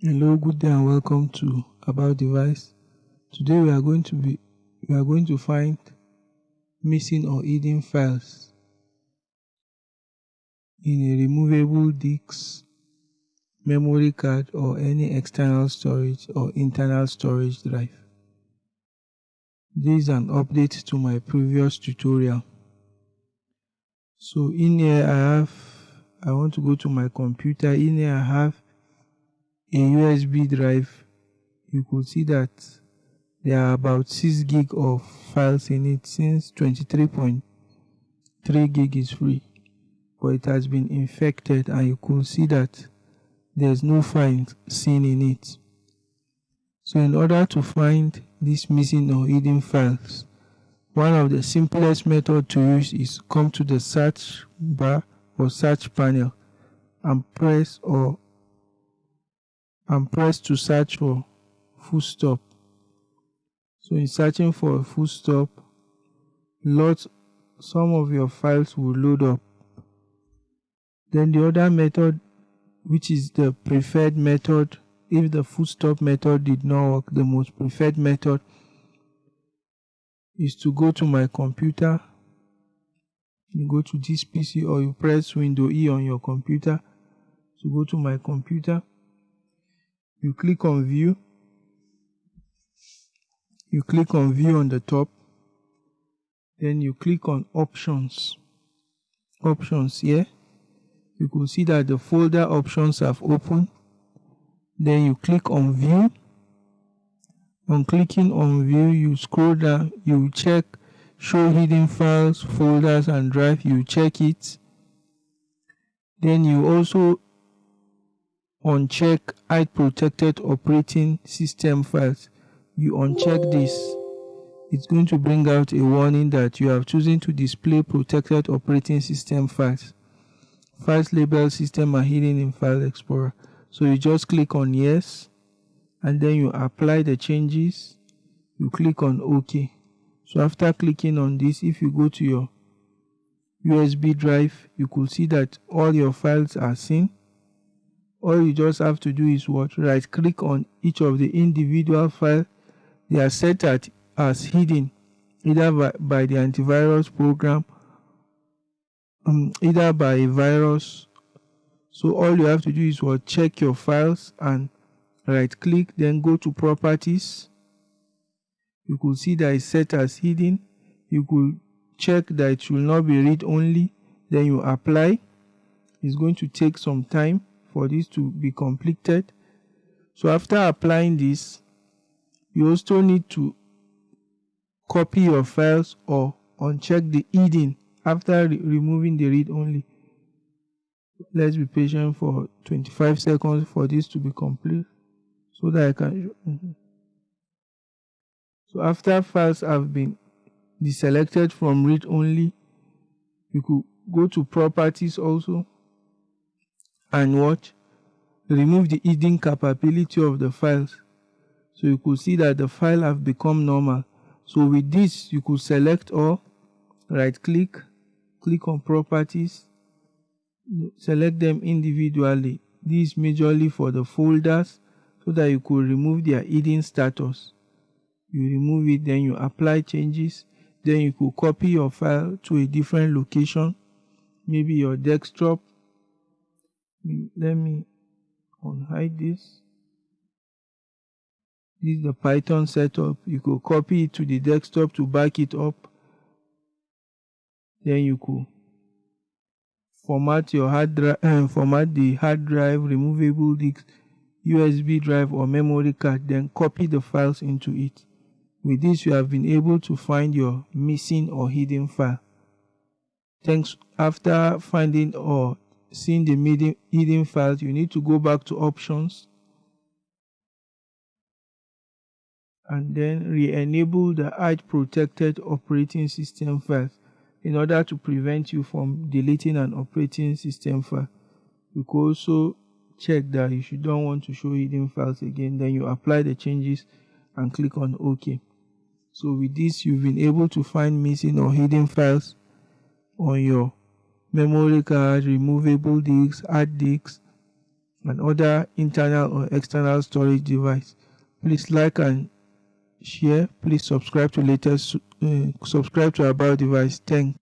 Hello, good day and welcome to About Device. Today we are going to be we are going to find missing or hidden files in a removable disk, memory card or any external storage or internal storage drive. This is an update to my previous tutorial. So in here I have I want to go to my computer. In here I have a USB drive. You could see that there are about 6 gig of files in it since 23.3 gig is free but it has been infected and you could see that there's no files seen in it. So in order to find these missing or hidden files, one of the simplest method to use is come to the search bar or search panel and press or and press to search for full stop. So in searching for a full stop, lots some of your files will load up. Then the other method which is the preferred method if the full stop method did not work the most preferred method is to go to my computer you go to this PC or you press window E on your computer to go to my computer you click on view. You click on view on the top. Then you click on options. Options here. You can see that the folder options have opened. Then you click on view. On clicking on view you scroll down. You check show hidden files folders and drive. You check it. Then you also uncheck hide protected operating system files. You uncheck this. It's going to bring out a warning that you have chosen to display protected operating system files. Files labeled system are hidden in file explorer. So you just click on yes and then you apply the changes. You click on ok. So after clicking on this if you go to your USB drive you could see that all your files are seen all you just have to do is what? Right click on each of the individual file. They are set at as hidden either by, by the antivirus program um, either by a virus. So all you have to do is what? Check your files and right click then go to properties. You could see that it's set as hidden. You could check that it will not be read only. Then you apply. It's going to take some time for this to be completed. So after applying this you also need to copy your files or uncheck the hidden after re removing the read only. Let's be patient for 25 seconds for this to be complete so that I can mm -hmm. so after files have been deselected from read only you could go to properties also and watch. Remove the hidden capability of the files so you could see that the file have become normal. So with this you could select all right click click on properties select them individually. This majorly for the folders so that you could remove their hidden status. You remove it then you apply changes then you could copy your file to a different location. Maybe your desktop let me unhide this. This is the python setup. You could copy it to the desktop to back it up. Then you could format your hard drive uh, format the hard drive removable disk USB drive or memory card then copy the files into it. With this you have been able to find your missing or hidden file. Thanks. After finding or seeing the hidden files you need to go back to options and then re-enable the hide protected operating system files in order to prevent you from deleting an operating system file. You could also check that if you don't want to show hidden files again, then you apply the changes and click on OK. So with this, you've been able to find missing or hidden files on your memory card, removable disks, hard disks, and other internal or external storage device. Please like and share. Please subscribe to latest uh, subscribe to about device. Thanks.